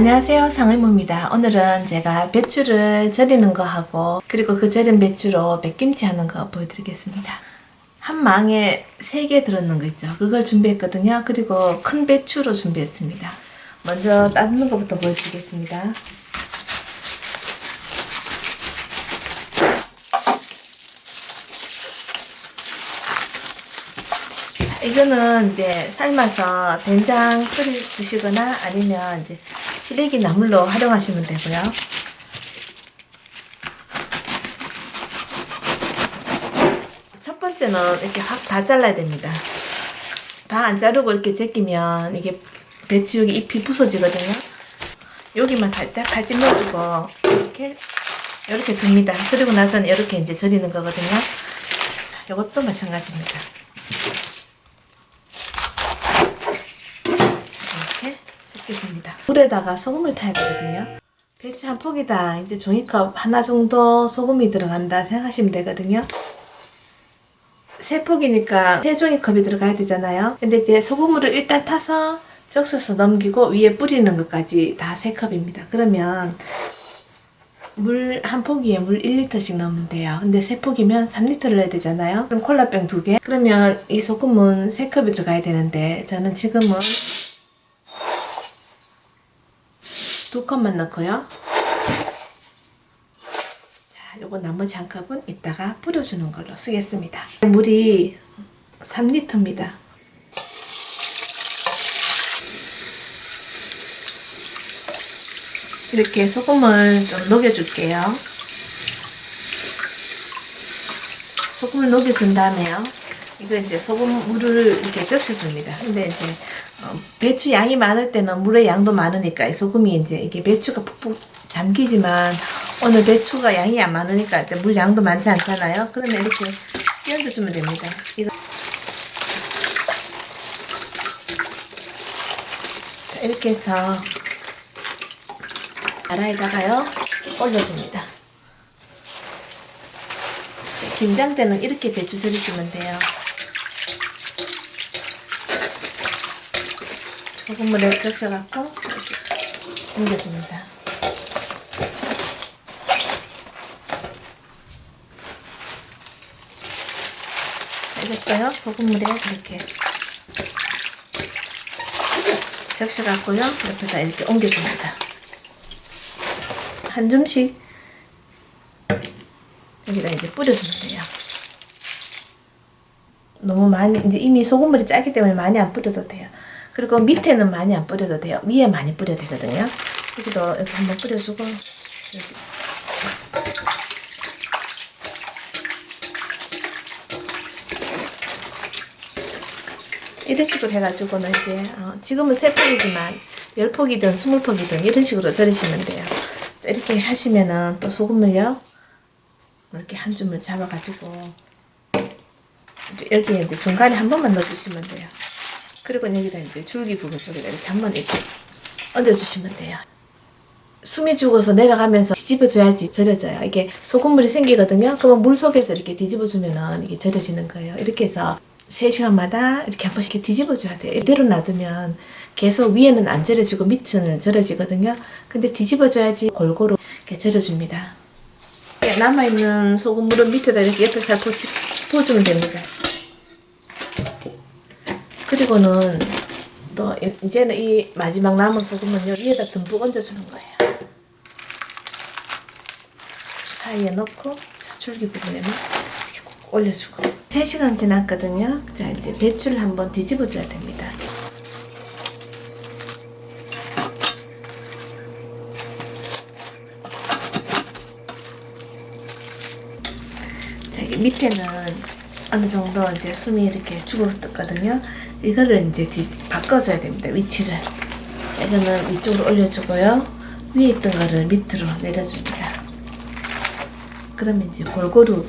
안녕하세요 상의모입니다. 오늘은 제가 배추를 절이는 거 하고 그리고 그 절인 배추로 백김치 하는 거 보여드리겠습니다. 한 망에 3개 들었는 거 있죠? 그걸 준비했거든요. 그리고 큰 배추로 준비했습니다. 먼저 따는 것부터 보여드리겠습니다. 자, 이거는 이제 삶아서 된장 끓여 드시거나 아니면 이제 시래기 나물로 활용하시면 되고요. 첫 번째는 이렇게 확 다 잘라야 됩니다. 다 안 자르고 이렇게 제끼면 이게 배추 여기 잎이 부서지거든요. 여기만 살짝 칼집 넣어주고 이렇게 이렇게 둡니다. 그리고 나서는 이렇게 이제 절이는 거거든요. 자, 이것도 마찬가지입니다. 이렇게 제껴줍니다. 물에다가 소금을 타야 되거든요. 배추 한 포기다 이제 종이컵 하나 정도 소금이 들어간다 생각하시면 되거든요. 세 포기니까 세 종이컵이 들어가야 되잖아요. 근데 이제 소금물을 일단 타서 적셔서 넘기고 위에 뿌리는 것까지 다 세 컵입니다. 그러면 물한 포기에 물 1리터씩 넣으면 돼요. 근데 세 포기면 3리터를 넣어야 되잖아요. 그럼 콜라병 두 개. 그러면 이 소금은 세 컵이 들어가야 되는데 저는 지금은 두 컵만 넣고요. 자, 요거 나머지 한 컵은 이따가 뿌려주는 걸로 쓰겠습니다. 물이 3리터입니다. 이렇게 소금을 좀 녹여줄게요. 소금을 녹여준 다음에요. 이거 이제 소금 물을 이렇게 적셔줍니다. 근데 이제 어, 배추 양이 많을 때는 물의 양도 많으니까 이 소금이 이제 이게 배추가 푹푹 잠기지만 오늘 배추가 양이 안 많으니까 물 양도 많지 않잖아요. 그러면 이렇게 끼얹어주면 됩니다. 이거 자 이렇게 해서 나라에다가요 올려줍니다. 김장 때는 이렇게 배추 절이시면 돼요. 소금물에 적셔갖고 옮겨줍니다. 이것도요 소금물에 이렇게 적셔갖고요 옆에다 이렇게 옮겨줍니다. 한 줌씩 여기다 이제 뿌려주면 돼요. 너무 많이 이제 이미 소금물이 짜기 때문에 많이 안 뿌려도 돼요. 그리고 밑에는 많이 안 뿌려도 돼요. 위에 많이 뿌려야 되거든요. 여기도 이렇게 한번 뿌려주고 여기. 이런 식으로 해가지고는 이제 어, 지금은 세 폭이지만 열 폭이든 스물 폭이든 이런 식으로 절이시면 돼요. 이렇게 하시면은 또 소금을요 이렇게 한 줌을 잡아가지고 여기에 이제 중간에 한 번만 넣어주시면 돼요. 그리고 여기다 이제 줄기 부분 쪽에다 이렇게 한번 이렇게 얹어주시면 돼요. 숨이 죽어서 내려가면서 뒤집어줘야지 절여져요. 이게 소금물이 생기거든요. 그러면 물 속에서 이렇게 뒤집어주면은 이게 절여지는 거예요. 이렇게 해서 3시간마다 이렇게 한 번씩 뒤집어줘야 돼요. 이대로 놔두면 계속 위에는 안 절여지고 밑은 절여지거든요. 근데 뒤집어줘야지 골고루 이렇게 절여줍니다. 남아있는 소금물은 밑에다 이렇게 옆에 잘 부치, 부어주면 됩니다. 그리고는 또 이제는 이 마지막 남은 소금은 위에다 듬뿍 얹어주는 거예요. 사이에 넣고 자, 줄기 부분에는 이렇게 꼭 올려주고 3시간 지났거든요. 자 이제 배추를 한번 뒤집어 줘야 됩니다. 자 밑에는 어느 정도 이제 숨이 이렇게 죽었거든요. 이거를 이제 뒤, 바꿔줘야 됩니다. 위치를. 자, 이거는 위쪽으로 올려주고요. 위에 있던 거를 밑으로 내려줍니다. 그러면 이제 골고루.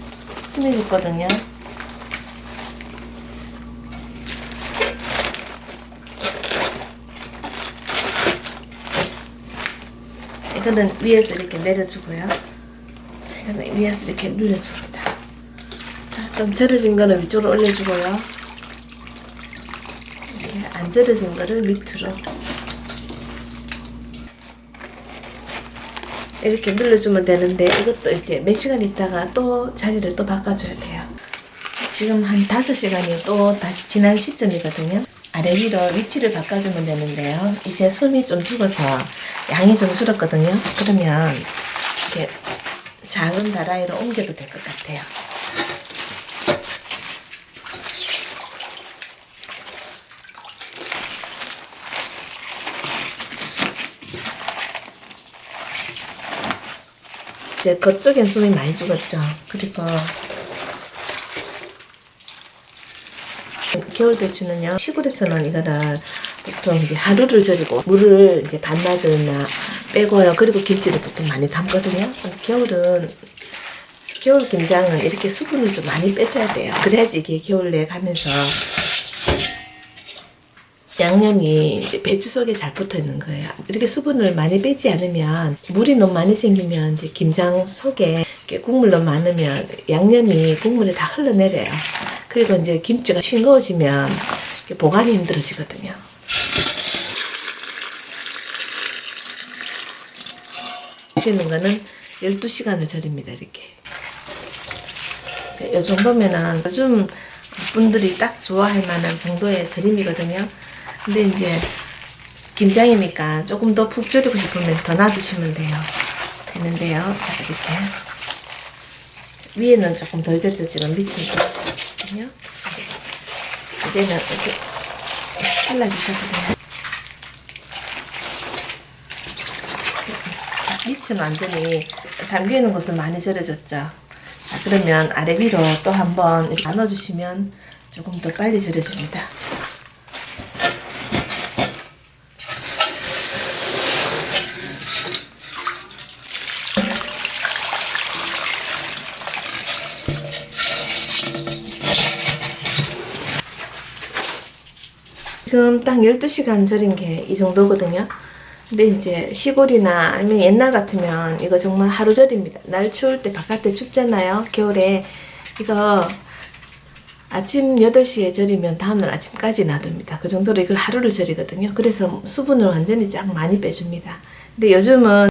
자, 이거는 위에서 이렇게 내려주고요. 자, 이거는 위에서 이렇게 눌러줍니다. 자, 좀 절여진 거는 위쪽으로 올려주고요. 이렇게 안 절여진 거를 밑으로 이렇게 눌러주면 되는데 이것도 이제 몇 시간 있다가 또 자리를 또 바꿔줘야 돼요. 지금 한 5시간이 또 다시 지난 시점이거든요. 아래 위로 위치를 바꿔주면 되는데요. 이제 숨이 좀 죽어서 양이 좀 줄었거든요. 그러면 이렇게 작은 다라이로 옮겨도 될 것 같아요. 이제 그쪽엔 숨이 많이 죽었죠. 그리고 겨울 배추는요 시골에서는 이거를 보통 이제 하루를 절이고 물을 이제 반나절이나 빼고요. 그리고 김치를 보통 많이 담거든요. 겨울은 겨울 김장은 이렇게 수분을 좀 많이 빼줘야 돼요. 그래야지 이게 겨울에 가면서 양념이 이제 배추 속에 잘 붙어 있는 거예요. 이렇게 수분을 많이 빼지 않으면 물이 너무 많이 생기면 이제 김장 속에 국물 너무 많으면 양념이 국물에 다 흘러내려요. 그리고 이제 김치가 싱거워지면 보관이 힘들어지거든요. 절이는 거는 12시간을 절입니다. 이렇게. 요 정도면은 요즘 분들이 딱 좋아할 만한 정도의 절임이거든요. 근데 이제 김장이니까 조금 더푹 절이고 싶으면 더 놔두시면 돼요. 되는데요. 자, 이렇게. 위에는 조금 덜 절였지만 밑에는 있거든요. 이제는 이렇게 잘라주셔도 돼요. 자, 밑은 완전히 담기는 곳은 많이 절여졌죠. 자, 그러면 아래 위로 또 한번 나눠주시면 조금 더 빨리 절여집니다. 지금 딱 12시간 절인 게 이 정도거든요. 근데 이제 시골이나 아니면 옛날 같으면 이거 정말 하루 절입니다. 날 추울 때 바깥에 춥잖아요. 겨울에 이거 아침 8시에 절이면 다음날 아침까지 놔둡니다. 그 정도로 이걸 하루를 절이거든요. 그래서 수분을 완전히 쫙 많이 빼줍니다. 근데 요즘은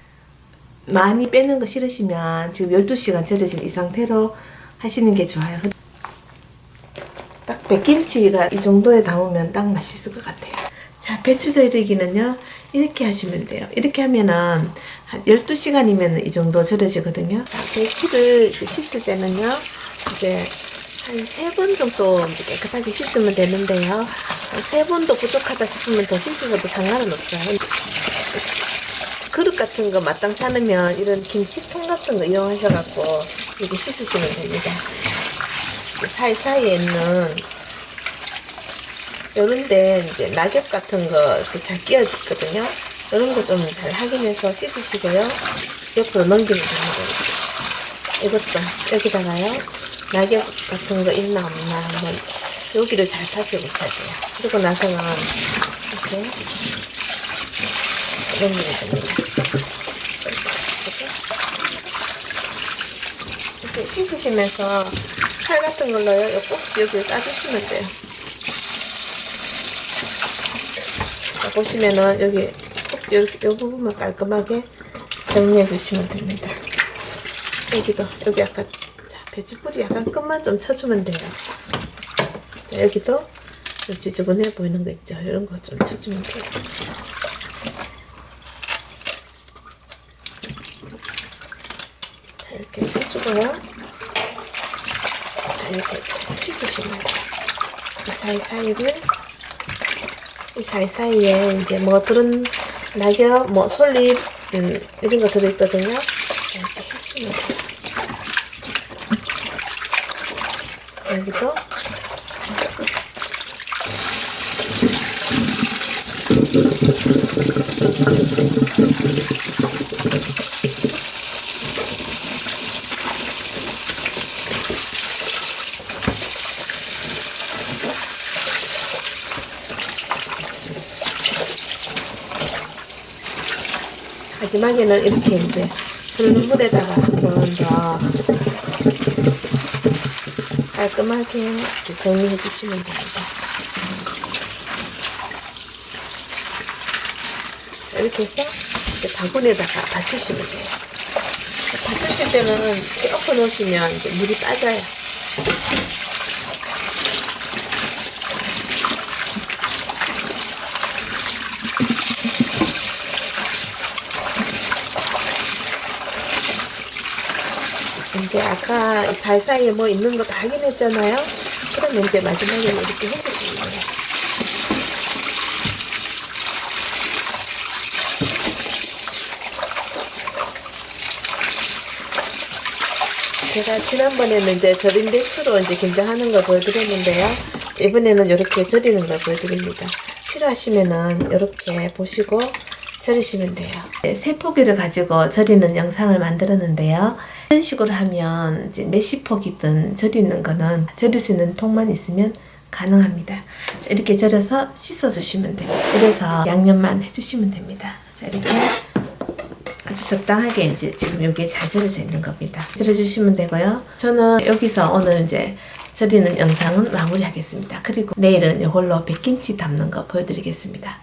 많이 빼는 거 싫으시면 지금 12시간 절여진 이 상태로 하시는 게 좋아요. 딱 백김치가 이 정도에 담으면 딱 맛있을 것 같아요. 자, 배추 절이기는요, 이렇게 하시면 돼요. 이렇게 하면은 한 12시간이면 이 정도 절여지거든요. 자, 배추를 씻을 때는요, 이제 한 세 번 정도 깨끗하게 씻으면 되는데요. 세 번도 부족하다 싶으면 더 씻으셔도 상관은 없어요. 그릇 같은 거 마땅치 않으면 이런 김치통 같은 거 이용하셔갖고 이렇게 씻으시면 됩니다. 사이사이에 있는 요런데 이제 낙엽 같은 거 이렇게 잘 끼어있거든요. 이런 거 좀 잘 확인해서 씻으시고요. 옆으로 넘기면 됩니다. 이것도 여기다가요. 낙엽 같은 거 있나 없나 한번 여기를 잘 살펴보셔야 돼요. 그리고 나서는 이렇게 넘기면 됩니다. 이렇게 씻으시면서 칼 같은 걸로요. 요 꼭지 여기를 따주시면 돼요. 자, 보시면은 여기 꼭지 이렇게 요 부분만 깔끔하게 정리해 주시면 됩니다. 여기도 여기 자, 배추뿌리 약간 끝만 좀 쳐주면 돼요. 자, 여기도 좀 지저분해 보이는 거 있죠? 이런 거 좀 쳐주면 돼요. 자, 이렇게 쳐주고요. 자, 이렇게 씻으시면 돼요. 이 사이사이를 이 사이사이에 이제 뭐 들은 낙엽, 뭐 솔잎 음, 이런 거 들어있거든요. 이렇게 해주면 돼요. 여기도 마지막에는 이렇게 이제 흐르는 물에다가 한번 더 깔끔하게 정리해 주시면 됩니다. 자, 이렇게 해서 이렇게 바구니에다가 받치시면 돼요. 다투실 때는 엎어 놓으시면 물이 빠져요. 이제 아까 사이사이에 뭐 있는 거 다 확인했잖아요. 그러면 이제 마지막에 이렇게 해주시면 돼요. 제가 지난번에는 이제 절인 배추로 이제 김장하는 걸 보여드렸는데요. 이번에는 이렇게 절이는 걸 보여드립니다. 필요하시면은 이렇게 보시고 절이시면 돼요. 네, 세 포기를 가지고 절이는 영상을 만들었는데요. 이런 식으로 하면 이제 몇십 포기든 절이는 거는 절일 수 있는 통만 있으면 가능합니다. 자, 이렇게 절여서 씻어주시면 돼요. 그래서 양념만 해주시면 됩니다. 자, 이렇게 아주 적당하게 이제 지금 여기에 잘 절여져 있는 겁니다. 절여주시면 되고요. 저는 여기서 오늘 이제 절이는 영상은 마무리하겠습니다. 그리고 내일은 이걸로 백김치 담는 거 보여드리겠습니다.